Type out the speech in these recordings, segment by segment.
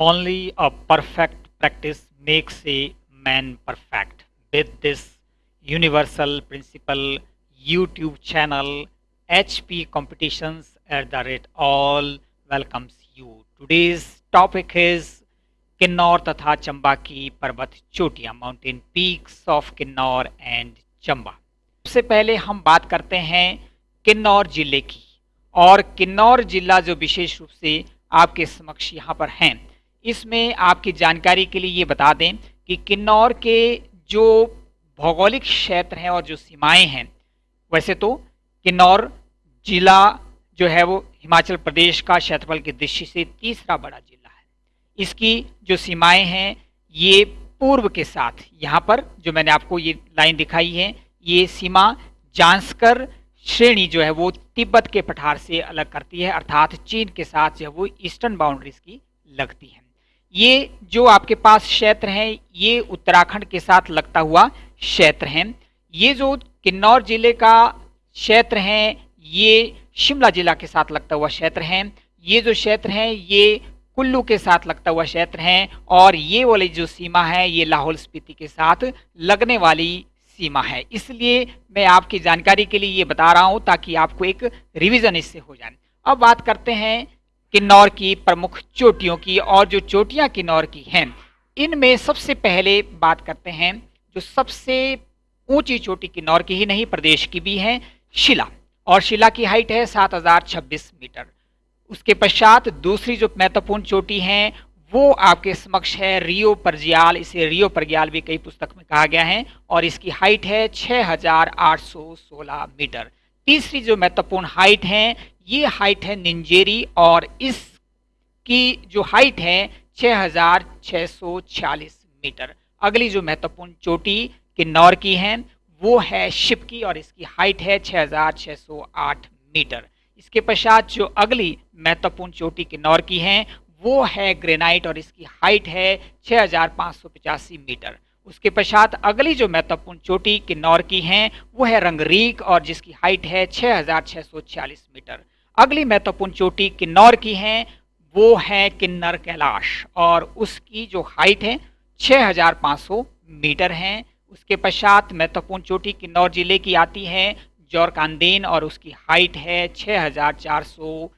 Only a perfect practice makes a man perfect. With this universal principle, YouTube channel HP Competitions at the rate all welcomes you. Today's topic is Kinnaur तथा चंबा की पर्वत चोटियाँ mountain peaks of Kinnaur and Chamba सबसे पहले हम बात करते हैं किन्नौर ज़िले की और किन्नौर जिला जो विशेष रूप से आपके समक्ष यहाँ पर हैं इसमें आपकी जानकारी के लिए ये बता दें कि किन्नौर के जो भौगोलिक क्षेत्र हैं और जो सीमाएँ हैं, वैसे तो किन्नौर जिला जो है वो हिमाचल प्रदेश का क्षेत्रफल की दृष्टि से तीसरा बड़ा जिला है। इसकी जो सीमाएँ हैं, ये पूर्व के साथ, यहाँ पर जो मैंने आपको ये लाइन दिखाई है, ये सीमा जांसकर श्रेणी जो है वो तिब्बत के पठार से अलग करती है, अर्थात चीन के साथ जो है वो ईस्टर्न बाउंड्रीज की लगती है। ये जो आपके पास क्षेत्र हैं, ये उत्तराखंड के साथ लगता हुआ क्षेत्र हैं। ये जो किन्नौर ज़िले का क्षेत्र है, ये शिमला जिला के साथ लगता हुआ क्षेत्र हैं। ये जो क्षेत्र हैं, ये कुल्लू के साथ लगता हुआ क्षेत्र हैं और ये वाली जो सीमा है, ये लाहौल स्पीति के साथ लगने वाली सीमा है। इसलिए मैं आपकी जानकारी के लिए ये बता रहा हूँ ताकि आपको एक रिविज़न इससे हो जाए। अब बात करते हैं किन्नौर की प्रमुख चोटियों की और जो चोटियाँ किन्नौर की हैं, इनमें सबसे पहले बात करते हैं, जो सबसे ऊँची चोटी किन्नौर की ही नहीं, प्रदेश की भी है, शिला। और शिला की हाइट है सात हज़ार छब्बीस मीटर। उसके पश्चात दूसरी जो महत्वपूर्ण चोटी है, वो आपके समक्ष है रियो परजियाल। इसे रियो परग्याल भी कई पुस्तक में कहा गया है, और इसकी हाइट है छह हज़ार आठ सौ सोलह मीटर। तीसरी जो महत्वपूर्ण हाइट है, ये हाइट है निंजेरी और इसकी जो हाइट है छह हज़ार छह सौ छियालीस मीटर। अगली जो महत्वपूर्ण चोटी किन्नौर की है, वो है शिप की और इसकी हाइट है छह हज़ार छह सौ आठ मीटर। इसके पश्चात जो अगली महत्वपूर्ण चोटी किन्नौर की है, वो है ग्रेनाइट और इसकी हाइट है छह हज़ार पाँच सौ पचासी मीटर। उसके पश्चात अगली जो महत्वपूर्ण चोटी किन्नौर की है, वो है रंगरीक और जिसकी हाइट है छह हज़ार छह सौ छियालीस मीटर। अगली महत्वपूर्ण चोटी किन्नौर की है, वो है किन्नर कैलाश और उसकी जो हाइट है 6500 मीटर है। उसके पश्चात महत्वपूर्ण चोटी किन्नौर ज़िले की आती है जौरकांदेन और उसकी हाइट है छः हज़ार चार सौ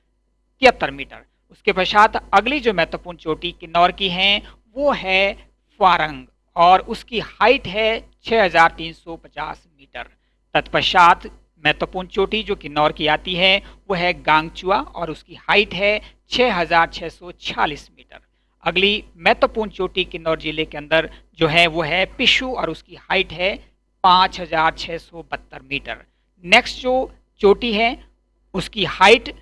तिहत्तर मीटर। उसके पश्चात अगली जो महत्वपूर्ण चोटी किन्नौर की है, वो है फारंग। और उसकी हाइट है 6350 मीटर। तत्पश्चात महत्वपूर्ण चोटी जो किन्नौर की आती है, वो है गांगचुआ और उसकी हाइट है 6646 मीटर। अगली महत्वपूर्ण चोटी किन्नौर ज़िले के अंदर जो है, वो है पिशु और उसकी हाइट है 5672 मीटर। नेक्स्ट जो चोटी है, उसकी हाइट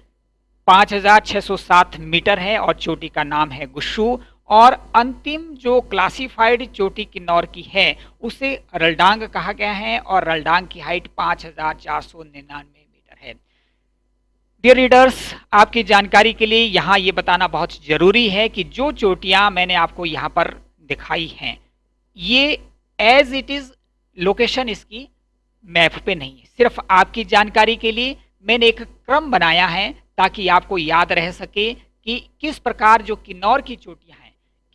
5607 मीटर है और चोटी का नाम है गुस्सू और अंतिम जो क्लासिफाइड चोटी किन्नौर की है, उसे रलडांग कहा गया है और रलडांग की हाइट पाँच हज़ार चार सौ निन्यानवे मीटर है। डियर रीडर्स आपकी जानकारी के लिए यहाँ ये बताना बहुत ज़रूरी है कि जो चोटियाँ मैंने आपको यहाँ पर दिखाई हैं, ये एज इट इज़ लोकेशन इसकी मैप पे नहीं है। सिर्फ़ आपकी जानकारी के लिए मैंने एक क्रम बनाया है ताकि आपको याद रह सके कि किस प्रकार जो किन्नौर की चोटियाँ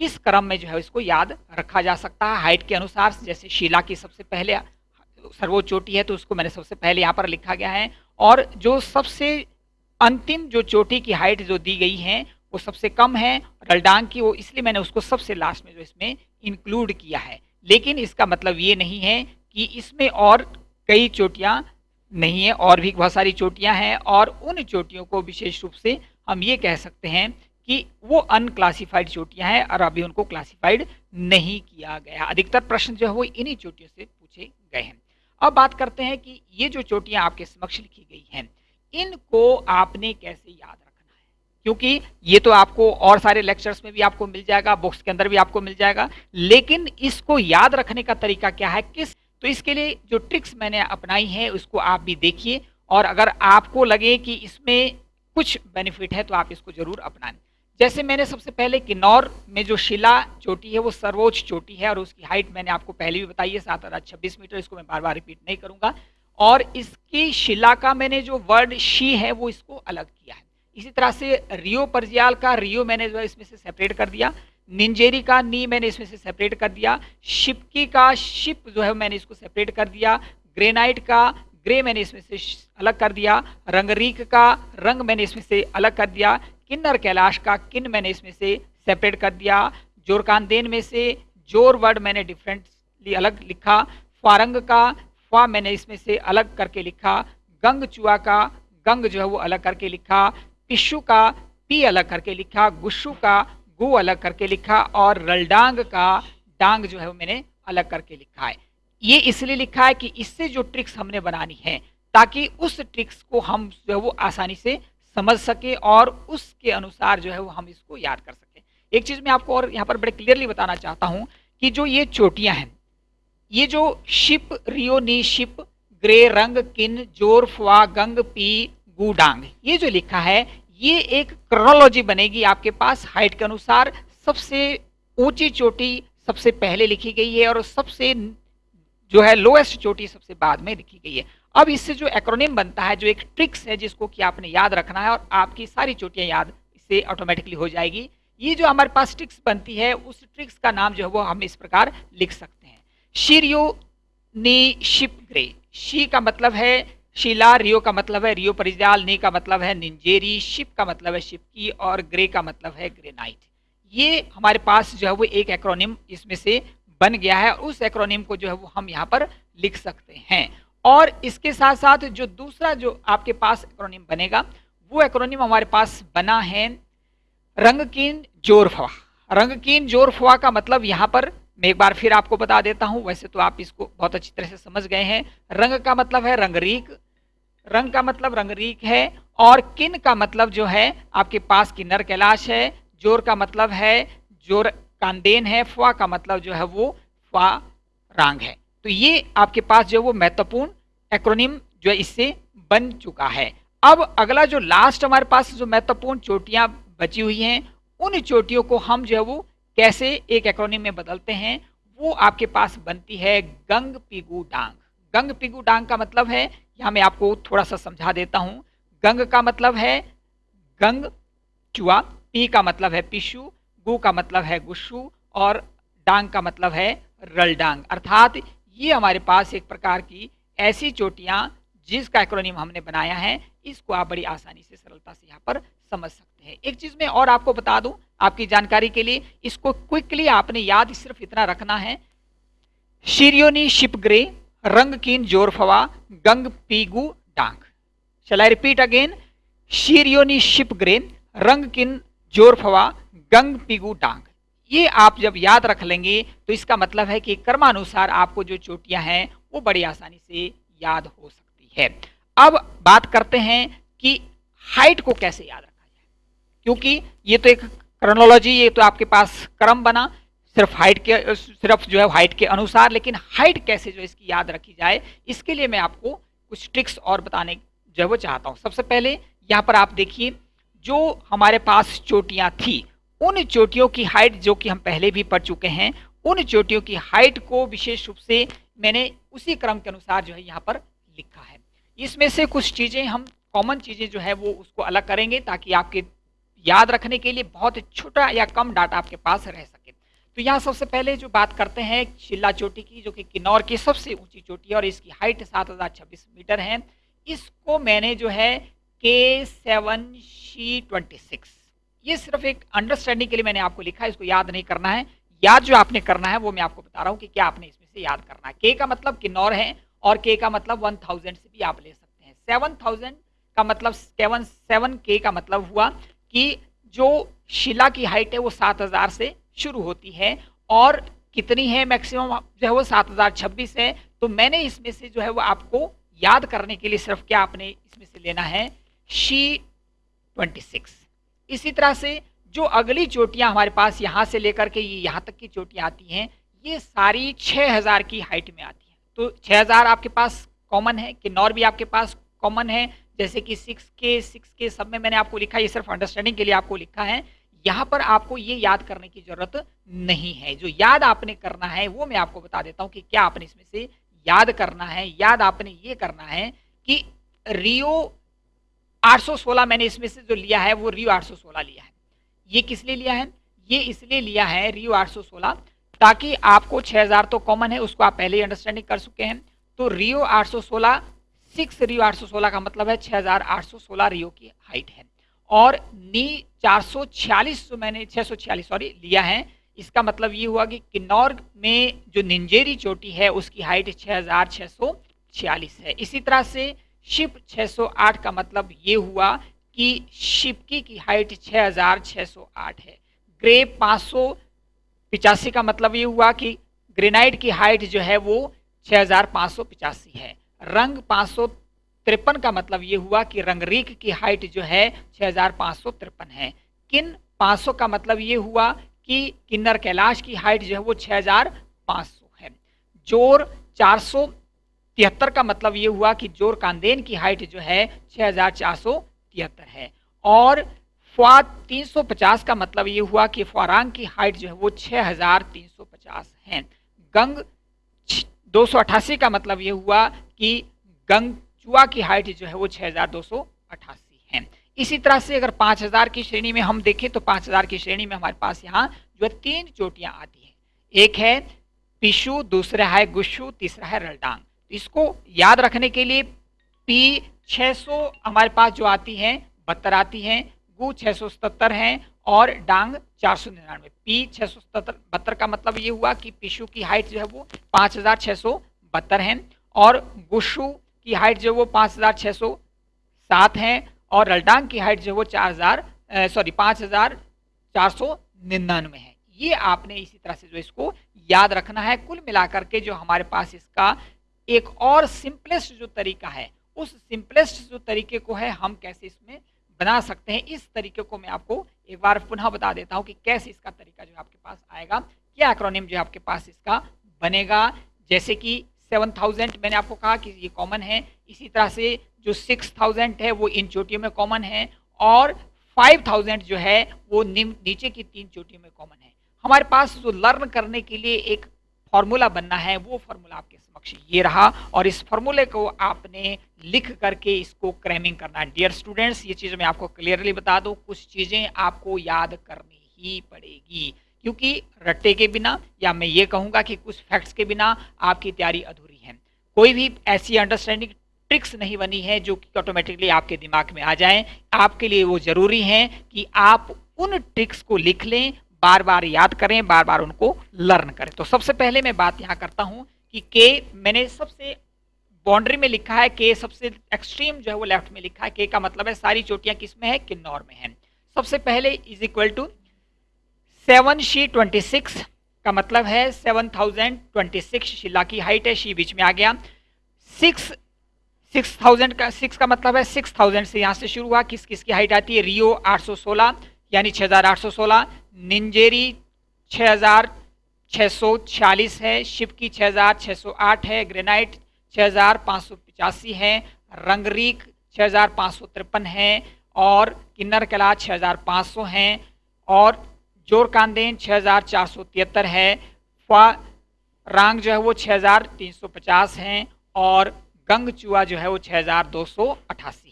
किस क्रम में जो है इसको याद रखा जा सकता है? हाइट के अनुसार, जैसे शिला की सबसे पहले, सर्वोच्च चोटी है तो उसको मैंने सबसे पहले यहाँ पर लिखा गया है। और जो सबसे अंतिम जो चोटी की हाइट जो दी गई है, वो सबसे कम है, रलडांग की, वो इसलिए मैंने उसको सबसे लास्ट में जो इसमें इंक्लूड किया है। लेकिन इसका मतलब ये नहीं है कि इसमें और कई चोटियाँ नहीं है, और भी बहुत सारी चोटियाँ हैं, और उन चोटियों को विशेष रूप से हम ये कह सकते हैं कि वो अनक्लासिफाइड चोटियाँ हैं और अभी उनको क्लासिफाइड नहीं किया गया। अधिकतर प्रश्न जो है वो इन्हीं चोटियों से पूछे गए हैं। अब बात करते हैं कि ये जो चोटियाँ आपके समक्ष लिखी गई हैं, इनको आपने कैसे याद रखना है? क्योंकि ये तो आपको और सारे लेक्चर्स में भी आपको मिल जाएगा बुक्स के अंदर भी आपको मिल जाएगा, लेकिन इसको याद रखने का तरीका क्या है? किस? तो इसके लिए जो ट्रिक्स मैंने अपनाई है, उसको आप भी देखिए और अगर आपको लगे कि इसमें कुछ बेनिफिट है तो आप इसको ज़रूर अपनाएँ। जैसे मैंने सबसे पहले किन्नौर में जो शिला चोटी है, वो सर्वोच्च चोटी है और उसकी हाइट मैंने आपको पहले भी बताई है, सात हज़ार छब्बीस मीटर, इसको मैं बार बार रिपीट नहीं करूँगा। और इसकी शिला का मैंने जो वर्ड शी है, वो इसको अलग किया है। इसी तरह से रियो परजियाल का रियो मैंने जो है, इसमें से सेपरेट कर दिया। निंजेरी का नी मैंने इसमें से सेपरेट कर दिया। शिपकी का शिप जो है मैंने इसको सेपरेट कर दिया। ग्रेनाइट का ग्रे मैंने इसमें से अलग कर दिया। रंगरीक का रंग मैंने इसमें से अलग कर दिया। किन्नर कैलाश का किन मैंने इसमें से सेपरेट कर दिया? जोरकानदेन में से ज़ोर वर्ड मैंने डिफरेंटली अलग लिखा। फारंग का, फा मैंने इसमें से अलग करके लिखा। गंग चुआ का, गंग जो है वो अलग करके लिखा। पिशु का, पी अलग करके लिखा। गुस्सू का, गु अलग करके लिखा। और रलडांग का, डांग जो है वो मैंने अलग करके लिखा है। ये इसलिए लिखा है कि इससे जो ट्रिक्स हमने बनानी है, ताकि उस ट्रिक्स को हम जो है वो आसानी से समझ सके और उसके अनुसार जो है वो हम इसको याद कर सके। एक चीज़ मैं आपको और यहाँ पर बड़े क्लियरली बताना चाहता हूँ कि जो ये चोटियाँ हैं, ये जो शिप, रियो नी शिप, ग्रे रंग, किन, ज़ोर, फुआ, गंग, पी गुडांग ये जो लिखा है, ये एक क्रोनोलॉजी बनेगी आपके पास हाइट के अनुसार सबसे ऊँची चोटी सबसे पहले लिखी गई है और सबसे जो है लोएस्ट चोटी सबसे बाद में लिखी गई है। अब इससे जो एक्रोनिम बनता है, जो एक ट्रिक्स है जिसको कि आपने याद रखना है और आपकी सारी चोटियाँ याद इससे ऑटोमेटिकली हो जाएगी। ये जो हमारे पास ट्रिक्स बनती है, उस ट्रिक्स का नाम जो है वो हम इस प्रकार लिख सकते हैं। शीरियो नी शिप ग्रे। शी का मतलब है शीला, रियो का मतलब है रियो परिजाल, नी का मतलब है निंजेरी, शिप का मतलब है शिपकी और ग्रे का मतलब है ग्रेनाइट। ये हमारे पास जो है वो एक एक्रोनिम इसमें से बन गया है, उस एक्रोनिम को जो है वो हम यहाँ पर लिख सकते हैं। और इसके साथ साथ जो दूसरा जो आपके पास एक्रोनिम बनेगा, वो एक्रोनिम हमारे पास बना है रंगकीन जोरफवा। रंगकीन जोरफवा का मतलब यहाँ पर मैं एक बार फिर आपको बता देता हूँ, वैसे तो आप इसको बहुत अच्छी तरह से समझ गए हैं। रंग का मतलब है रंगरीक रंग का मतलब रंगरीक है और किन का मतलब जो है, आपके पास किन्नर कैलाश है, ज़ोर का मतलब है ज़ोर कांदेन है फवा का मतलब जो है वो फा रांग है। तो ये आपके पास जो है वो महत्वपूर्ण एक्रोनिम जो है इससे बन चुका है। अब अगला जो लास्ट हमारे पास जो महत्वपूर्ण चोटियाँ बची हुई हैं, उन चोटियों को हम जो है वो कैसे एक एक्रोनिम में बदलते हैं, वो आपके पास बनती है गंग पिगू डांग। गंग पिगू डांग का मतलब है, यहाँ मैं आपको थोड़ा सा समझा देता हूँ। गंग का मतलब है गंग चुआ पी का मतलब है पिशु गु का मतलब है गुस्सू और डांग का मतलब है रलडांग। अर्थात ये हमारे पास एक प्रकार की ऐसी चोटियाँ जिसका एक्रोनिम हमने बनाया है, इसको आप बड़ी आसानी से, सरलता से यहाँ पर समझ सकते हैं। एक चीज़ मैं और आपको बता दूँ, आपकी जानकारी के लिए, इसको क्विकली आपने याद सिर्फ़ इतना रखना है। शिरियोनी शिप ग्रे रंग कीन जोरफवा, गंग पीगु डांग। शल रिपीट अगेन शीरियोनी शिप ग्रे रंग किन जोरफवा गंग पीगु डांग। ये आप जब याद रख लेंगे तो इसका मतलब है कि कर्मानुसार आपको जो चोटियाँ हैं, वो बड़ी आसानी से याद हो सकती है। अब बात करते हैं कि हाइट को कैसे याद रखा जाए। क्योंकि ये तो एक क्रोनोलॉजी ये तो आपके पास क्रम बना, सिर्फ़ हाइट के, सिर्फ़ जो है हाइट के अनुसार, लेकिन हाइट कैसे जो इसकी याद रखी जाए, इसके लिए मैं आपको कुछ ट्रिक्स और बताने जो है वो चाहता हूँ। सबसे पहले यहाँ पर आप देखिए, जो हमारे पास चोटियाँ थी उन चोटियों की हाइट जो कि हम पहले भी पढ़ चुके हैं, उन चोटियों की हाइट को विशेष रूप से मैंने उसी क्रम के अनुसार जो है यहाँ पर लिखा है। इसमें से कुछ चीज़ें हम कॉमन चीज़ें जो है वो उसको अलग करेंगे ताकि आपके याद रखने के लिए बहुत छोटा या कम डाटा आपके पास रह सके। तो यहाँ सबसे पहले जो बात करते हैं शिल्ला चोटी की, जो कि किन्नौर की सबसे ऊँची चोटी है और इसकी हाइट सात हज़ार छब्बीस मीटर है। इसको मैंने जो है के सेवन सी ट्वेंटी सिक्स ये सिर्फ़ एक अंडरस्टैंडिंग के लिए मैंने आपको लिखा है, इसको याद नहीं करना है। याद जो आपने करना है, वो मैं आपको बता रहा हूँ कि क्या आपने इसमें से याद करना है। के का मतलब किन्नौर है और के का मतलब वन थाउज़ेंड से भी आप ले सकते हैं। सेवन थाउज़ेंड का मतलब सेवन सेवन के का मतलब हुआ कि जो शिला की हाइट है, वो सात हज़ार से शुरू होती है और कितनी है मैक्सिमम जो है वो सात हज़ार छब्बीस है। तो मैंने इसमें से जो है वो आपको याद करने के लिए सिर्फ़ क्या आपने इसमें से लेना है? शी ट्वेंटी सिक्स इसी तरह से जो अगली चोटियाँ हमारे पास यहाँ से लेकर के ये यहाँ तक की चोटियाँ आती हैं, ये सारी छः हज़ार की हाइट में आती हैं। तो छः हज़ार आपके पास कॉमन है, किन्नौर भी आपके पास कॉमन है, जैसे कि सिक्स के सिक्स के सब में मैंने आपको लिखा ये सिर्फ़ अंडरस्टैंडिंग के लिए आपको लिखा है। यहाँ पर आपको ये याद करने की ज़रूरत नहीं है। जो याद आपने करना है, वो मैं आपको बता देता हूँ कि क्या आपने इसमें से याद करना है, याद आपने ये करना है कि रियो 816 मैंने इसमें से जो लिया है, वो रियो 816 लिया है। ये किस लिए लिया है? ये इसलिए लिया है रियो 816 ताकि आपको 6000 तो कॉमन है, उसको आप पहले ही अंडरस्टैंडिंग कर चुके हैं। तो रियो 816 सिक्स रियो 816 का मतलब है 6816 रियो की हाइट है। और नी 446 जो मैंने 646 सॉरी लिया है, इसका मतलब ये हुआ कि किन्नौर में जो निंजेरी चोटी है, उसकी हाइट 6646 है। इसी तरह से शिप 608 का मतलब ये हुआ कि शिपकी की हाइट 6608 है। ग्रे पिचासी का मतलब ये हुआ कि ग्रेनाइट की हाइट जो है वो 6585 है। रंग पाँच का मतलब ये हुआ कि रंगरीक की हाइट जो है छः हज़ार पाँच सौ तिरपन है। किन 500 का मतलब ये हुआ कि किन्नर कैलाश की हाइट जो है वो 6500 है। ज़ोर चार सौ तिहत्तर का मतलब ये हुआ कि ज़ोर कांदेन की हाइट जो है छः हज़ार चार सौ तिहत्तर है। और फ़्वाद 350 का मतलब ये हुआ कि फ़ारांग की हाइट जो है वो 6350 है। गंग दो सौ अट्ठासी का मतलब ये हुआ कि गंग चुआ की हाइट जो है वो 6288 है। इसी तरह से अगर 5000 की श्रेणी में हम देखें तो 5000 की श्रेणी में हमारे पास यहाँ जो है तीन चोटियाँ आती हैं। एक है पिशु, दूसरा है गुशु, तीसरा है रलडांग। इसको याद रखने के लिए पी 600 हमारे पास जो आती है बहत्तर आती हैं, गु छः हैं और डांग चार सौ निन्यानवे। पी छः सौ बहत्तर का मतलब ये हुआ कि पिशु की हाइट जो है वो पाँच हज़ार छः सौ बहत्तर है और गुशु की हाइट जो है वो पाँच हज़ार छः सौ सात है और रलडांग की हाइट जो है वो चार हज़ार सॉरी पाँच हज़ार चार सौ निन्यानवे है। ये आपने इसी तरह से जो इसको याद रखना है, कुल मिलाकर के जो हमारे पास इसका एक और सिंपलेस्ट जो तरीका है, उस सिंपलेस्ट जो तरीके को है, हम कैसे इसमें बना सकते हैं? इस तरीके को मैं आपको एक बार पुनः बता देता हूँ कि कैसे इसका तरीका जो आपके पास आएगा, क्या एक्रोनिम जो आपके पास इसका बनेगा। जैसे कि 7000 मैंने आपको कहा कि ये कॉमन है, इसी तरह से जो 6000 है, वो इन चोटियों में कॉमन है और 5000 जो है, वो नीचे की तीन चोटियों में कॉमन है। हमारे पास जो लर्न करने के लिए एक फॉर्मूला बनना है, वो फॉर्मूला आपके समक्ष ये रहा और इस फॉर्मूले को आपने लिख करके इसको क्रैमिंग करना है। डियर स्टूडेंट्स ये चीज़ मैं आपको क्लियरली बता दूँ, कुछ चीज़ें आपको याद करनी ही पड़ेगी, क्योंकि रट्टे के बिना या मैं ये कहूँगा कि कुछ फैक्ट्स के बिना आपकी तैयारी अधूरी है। कोई भी ऐसी अंडरस्टैंडिंग ट्रिक्स नहीं बनी है जो कि ऑटोमेटिकली आपके दिमाग में आ जाए। आपके लिए वो ज़रूरी है कि आप उन ट्रिक्स को लिख लें बार बार याद करें बार बार उनको लर्न करें। तो सबसे पहले मैं बात यहाँ करता हूँ कि के मैंने सबसे बाउंड्री में लिखा है के सबसे एक्सट्रीम जो है वो लेफ़्ट में लिखा है। के का मतलब है सारी चोटियाँ किसमें है? किन्नौर में है। सबसे पहले इज़ इक्वल टू सेवन शी ट्वेंटी सिक्स का मतलब है सेवन थाउज़ेंड ट्वेंटी सिक्स शिला की हाइट है शी बीच में आ गया। सिक्स सिक्स थाउज़ेंड का सिक्स का मतलब है सिक्स थाउज़ेंड से यहाँ से शुरू हुआ किस किस की हाइट आती है? रियो आठ सौ सोलह, यानी छः हज़ार आठ सौ सोलह। निंजेरी 6,640 है शिप की 6,608 है ग्रेनाइट 6,585 है रंगरीक छः है और किन्नर कला 6,500 हैं और ज़ोर सौ तिहत्तर है फा रांग जो है वो 6,350 हैं और गंग चूआ जो है वो 6,288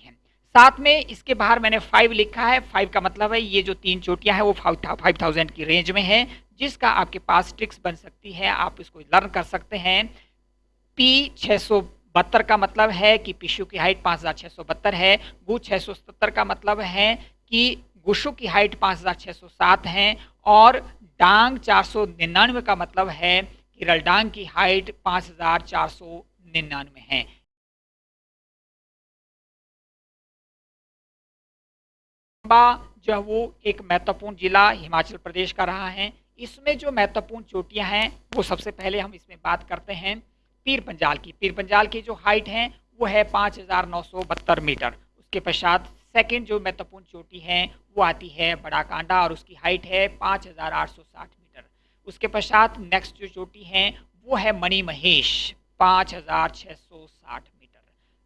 साथ में इसके बाहर मैंने फाइव लिखा है। फाइव का मतलब है ये जो तीन चोटियाँ हैं, वो फाइव थाउज़ेंड की रेंज में है, जिसका आपके पास ट्रिक्स बन सकती है। आप इसको लर्न कर सकते हैं। पी छः सौ बहत्तर का मतलब है कि पिशु की हाइट पाँच हज़ार छः सौ बहत्तर है। गु छः सौ सत्तर का मतलब है कि गुशु की हाइट पाँच हज़ार छः सौ सात है और डांग चार सौ निन्यानवे का मतलब है कि रलडांग की हाइट पाँच हज़ार चार सौ निन्यानवे है। जो है वो एक महत्वपूर्ण जिला हिमाचल प्रदेश का रहा है। इसमें जो महत्वपूर्ण चोटियाँ हैं, वो सबसे पहले हम इसमें बात करते हैं पीर पंजाल की। पीर पंजाल की जो हाइट है, वो है पाँच हज़ार नौ सौ बहत्तर मीटर। उसके पश्चात सेकेंड जो महत्वपूर्ण चोटी है, वो आती है बड़ा कांडा और उसकी हाइट है पाँच हज़ार आठ सौ साठ मीटर। उसके पश्चात नेक्स्ट जो चोटी है, वो है मणि महेश, पाँच हज़ार छः सौ साठ मीटर।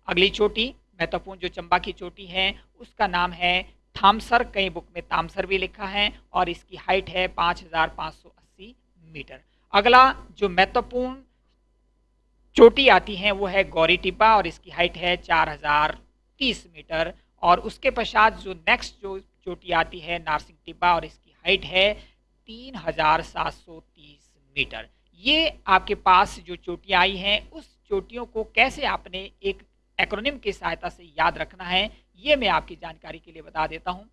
अगली चोटी, महत्वपूर्ण जो चंबा की चोटी है, उसका नाम है थामसर, कई बुक में तामसर भी लिखा है और इसकी हाइट है पाँच हज़ार पाँच सौ अस्सी मीटर। अगला जो महत्वपूर्ण चोटी आती है, वो है गौरी टिब्बा और इसकी हाइट है चार हज़ार तीस मीटर और उसके पश्चात जो नेक्स्ट जो चोटी आती है नारसिंह टिब्बा और इसकी हाइट है 3730 मीटर। ये आपके पास जो चोटियाँ आई हैं, उस चोटियों को कैसे आपने एक एक्रोनिम की सहायता से याद रखना है ये मैं आपकी जानकारी के लिए बता देता हूँ।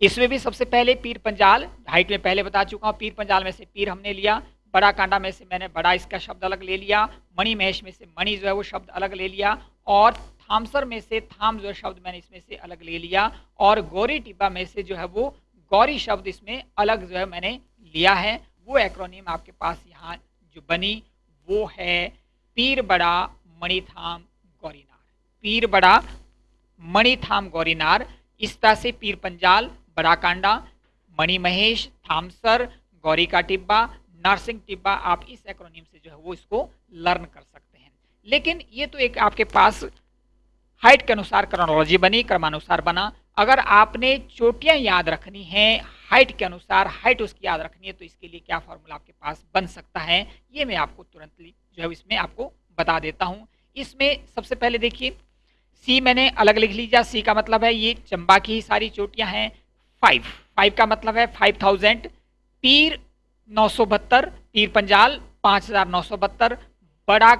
इसमें भी सबसे पहले पीर पंजाल हाइट में पहले बता चुका हूँ, पीर पंजाल में से पीर हमने लिया, बड़ा कांडा में से मैंने बड़ा इसका शब्द अलग ले लिया, मणि महेश में से मणि जो है वो शब्द अलग ले लिया, और थामसर में से थाम जो शब्द मैंने इसमें से अलग ले लिया, और गौरी टिब्बा में से जो है वो गौरी शब्द इसमें अलग जो है मैंने लिया है। वो एक्रोनिम आपके पास यहाँ जो बनी, वो है पीर बड़ा मणिथाम गौरीनार पीर बड़ा मणिथाम गौरीनार इस तरह से पीर पंजाल बड़ा कांडा मणि महेश थामसर गौरी का टिब्बा नर्सिंग टिब्बा, आप इस एक्रोनिम से जो है वो इसको लर्न कर सकते हैं। लेकिन ये तो एक आपके पास हाइट के अनुसार क्रोनोलॉजी बनी, क्रमानुसार बना। अगर आपने चोटियाँ याद रखनी है हाइट के अनुसार हाइट उसकी याद रखनी है तो इसके लिए क्या फॉर्मूला आपके पास बन सकता है, ये मैं आपको तुरंत जो है इसमें आपको बता देता हूँ। इसमें सबसे पहले देखिए सी मैंने अलग लिख लीजिए, सी का मतलब है ये चंबा की ही सारी चोटियाँ हैं फाइव फाइव का मतलब है फाइव थाउज़ेंड पीर नौ सौ बहत्तर, पीर पंजाल पाँच हज़ार नौ सौ बहत्तर, बड़ा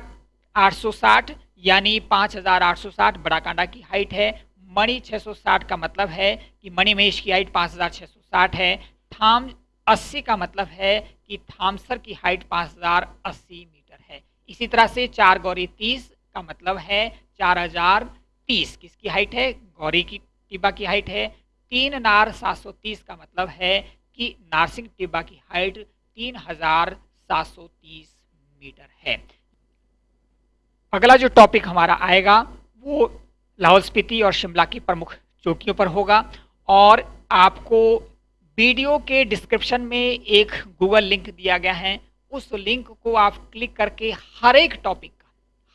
आठ सौ साठ, यानी पाँच हज़ार आठ सौ साठ, बड़ा कांडा की हाइट है। मणि छः सौ साठ का मतलब है कि मणि महेश की हाइट पाँच हज़ार छः सौ साठ है। थाम अस्सी का मतलब है कि थामसर की हाइट पाँच हज़ार अस्सी मीटर है। इसी तरह से चार गौरी तीस का मतलब है चार हज़ार तीस, किसकी हाइट है? गौरी की टिब्बा की हाइट है। तीन नार सात सौ तीस का मतलब है कि नारसिंह टिब्बा की हाइट तीन हज़ार सात सौ तीस मीटर है। अगला जो टॉपिक हमारा आएगा, वो लाहौल स्पीति और शिमला की प्रमुख चोटियों पर होगा और आपको वीडियो के डिस्क्रिप्शन में एक गूगल लिंक दिया गया है। उस लिंक को आप क्लिक करके हर एक टॉपिक का,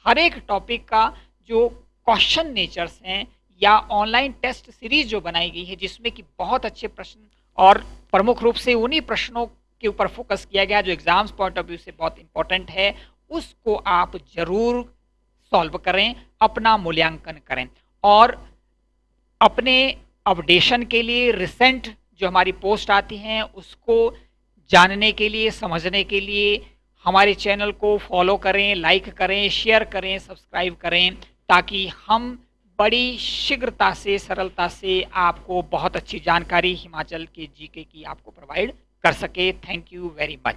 हर एक टॉपिक का जो क्वेश्चन नेचर्स हैं या ऑनलाइन टेस्ट सीरीज़ जो बनाई गई है, जिसमें कि बहुत अच्छे प्रश्न और प्रमुख रूप से उन्हीं प्रश्नों के ऊपर फोकस किया गया, जो एग्ज़ाम्स पॉइंट ऑफ़ व्यू से बहुत इंपॉर्टेंट है, उसको आप ज़रूर सॉल्व करें, अपना मूल्यांकन करें। और अपने अपडेशन के लिए रिसेंट जो हमारी पोस्ट आती हैं, उसको जानने के लिए, समझने के लिए हमारे चैनल को फॉलो करें लाइक करें शेयर करें सब्सक्राइब करें। ताकि हम बड़ी शीघ्रता से, सरलता से आपको बहुत अच्छी जानकारी हिमाचल के जीके की आपको प्रोवाइड कर सके। Thank you very much